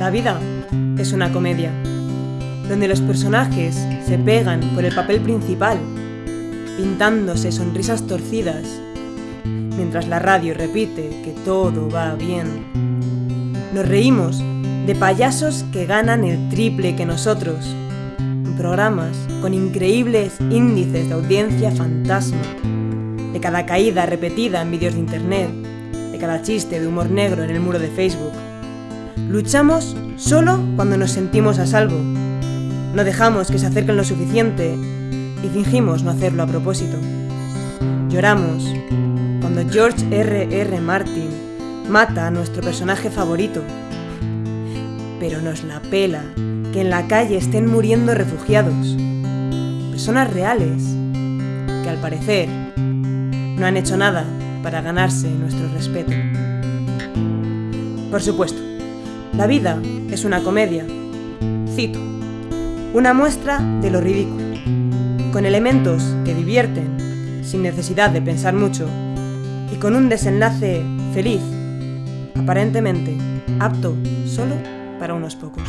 La vida es una comedia, donde los personajes se pegan por el papel principal, pintándose sonrisas torcidas, mientras la radio repite que todo va bien. Nos reímos de payasos que ganan el triple que nosotros, en programas con increíbles índices de audiencia fantasma, de cada caída repetida en vídeos de internet, de cada chiste de humor negro en el muro de Facebook. Luchamos solo cuando nos sentimos a salvo. No dejamos que se acerquen lo suficiente y fingimos no hacerlo a propósito. Lloramos cuando George R. R. Martin mata a nuestro personaje favorito. Pero nos la pela que en la calle estén muriendo refugiados. Personas reales que al parecer no han hecho nada para ganarse nuestro respeto. Por supuesto, la vida es una comedia. Cito. Una muestra de lo ridículo, con elementos que divierten, sin necesidad de pensar mucho, y con un desenlace feliz, aparentemente apto solo para unos pocos.